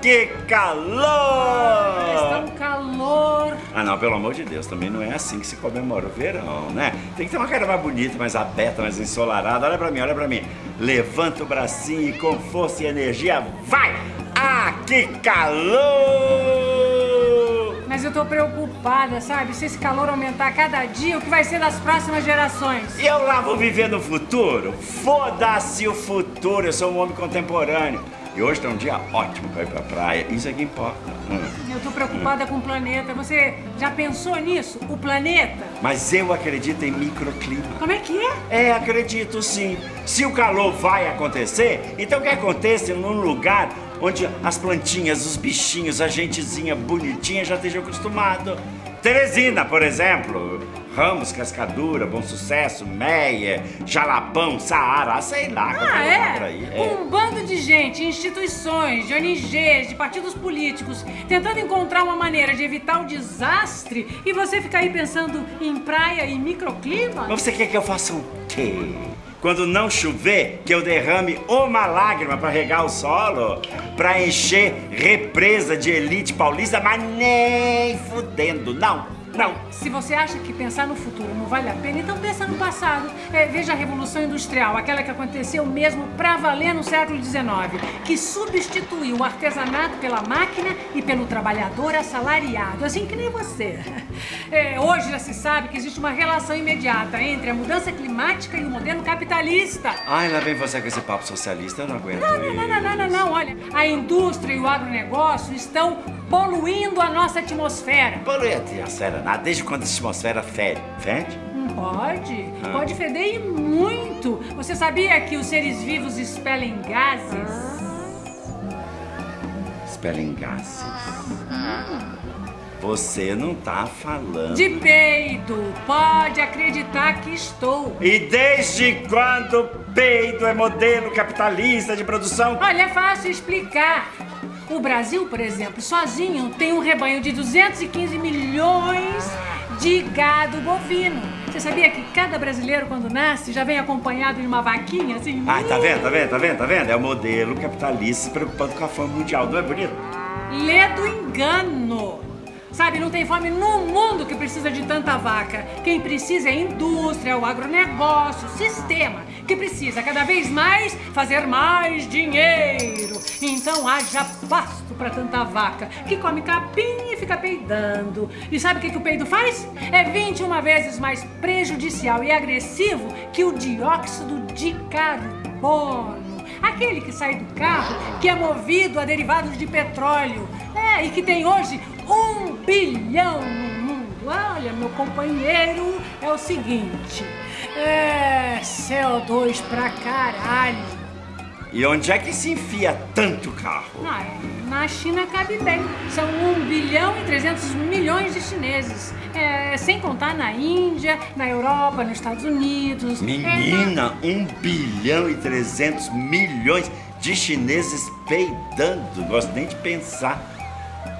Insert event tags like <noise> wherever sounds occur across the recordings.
que calor! Está um calor. Ah, não, pelo amor de Deus, também não é assim que se comemora o verão, né? Tem que ter uma cara mais bonita, mais aberta, mais ensolarada. Olha pra mim, olha pra mim. Levanta o bracinho e com força e energia, vai! Ah, que calor! Mas eu tô preocupada, sabe? Se esse calor aumentar cada dia, o que vai ser das próximas gerações? Eu lá vou viver no futuro? Foda-se o futuro, eu sou um homem contemporâneo. E hoje tá um dia ótimo pra ir pra praia, isso é que importa. Hum. Eu tô preocupada com o planeta. Você já pensou nisso? O planeta? Mas eu acredito em microclima. Como é que é? É, acredito sim. Se o calor vai acontecer, então que aconteça num lugar onde as plantinhas, os bichinhos, a gentezinha bonitinha já estejam acostumados. Teresina, por exemplo. Ramos, Cascadura, Bom Sucesso, Meia, Jalapão, Saara, sei lá. Ah, é? aí. Um bando de gente, instituições, de ONGs, de partidos políticos, tentando encontrar uma maneira de evitar o desastre e você fica aí pensando em praia e microclima? Mas você quer que eu faça o quê? Quando não chover, que eu derrame uma lágrima para regar o solo? Pra encher represa de elite paulista? Mas nem fudendo, não, não. Se você acha que pensar no futuro não vale a pena, então pensa no passado. É, veja a Revolução Industrial, aquela que aconteceu mesmo pra valer no século XIX, que substituiu o artesanato pela máquina e pelo trabalhador assalariado, assim que nem você. <laughs> É, hoje já se sabe que existe uma relação imediata entre a mudança climática e o modelo capitalista. Ai, lá vem você com esse papo socialista, eu não aguento Não, não, não, não, não, não, não, olha, a indústria e o agronegócio estão poluindo a nossa atmosfera. Polui a atmosfera nada, desde quando a atmosfera fede? Fede? Pode, Ah. pode feder e muito. Você sabia que os seres vivos expelem gases? Expelem gases. Você não tá falando. De peido, pode acreditar que estou. E desde quando peido é modelo capitalista de produção? Olha, é fácil explicar. O Brasil, por exemplo, sozinho tem um rebanho de 215 milhões de gado bovino. Você sabia que cada brasileiro, quando nasce, já vem acompanhado de uma vaquinha assim? Ai, tá vendo, tá vendo, tá vendo, tá vendo? É o modelo capitalista se preocupando com a fama mundial, não é bonito? Lê do engano. Sabe, não tem fome no mundo que precisa de tanta vaca. Quem precisa é a indústria, o agronegócio, o sistema, que precisa cada vez mais fazer mais dinheiro. Então haja pasto para tanta vaca, que come capim e fica peidando. E sabe o que, que o peido faz? É 21 vezes mais prejudicial e agressivo que o dióxido de carbono. Aquele que sai do carro, que é movido a derivados de petróleo. É, e que tem hoje um bilhão no mundo. Olha, meu companheiro, é o seguinte. É CO2 pra caralho. E onde é que se enfia tanto carro? Ah, é, na China cabe bem. São 1 bilhão e 300 milhões de chineses. É, sem contar na Índia, na Europa, nos Estados Unidos. É, Menina, 1 bilhão e 300 milhões de chineses peidando. Gosto nem de pensar.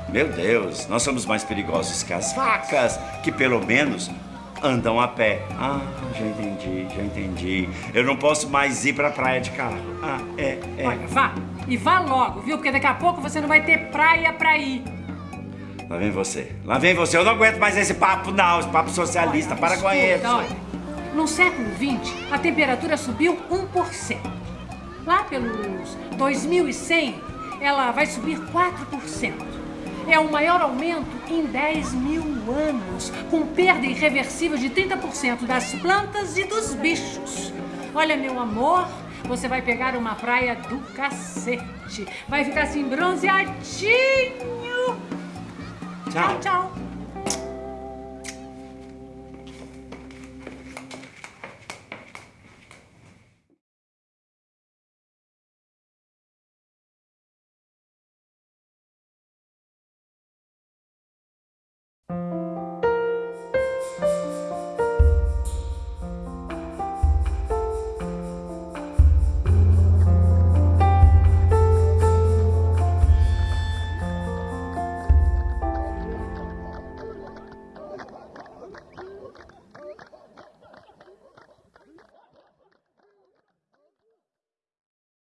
Meu Deus, nós somos mais perigosos que as vacas, que pelo menos andam a pé. Ah, já entendi, já entendi. Eu não posso mais ir pra praia de carro. Ah, é, é. Olha, vá. E vá logo, viu? Porque daqui a pouco você não vai ter praia pra ir. Lá vem você. Lá vem você. Eu não aguento mais esse papo, não. Esse papo socialista. Olha, Para com escuta, isso. olha, no século XX, a temperatura subiu 1%. Lá pelos 2100, ela vai subir 4%. É o maior aumento em 10 mil anos, com perda irreversível de 30% das plantas e dos bichos. Olha, meu amor, você vai pegar uma praia do cacete. Vai ficar assim bronzeadinho. Tchau. tchau.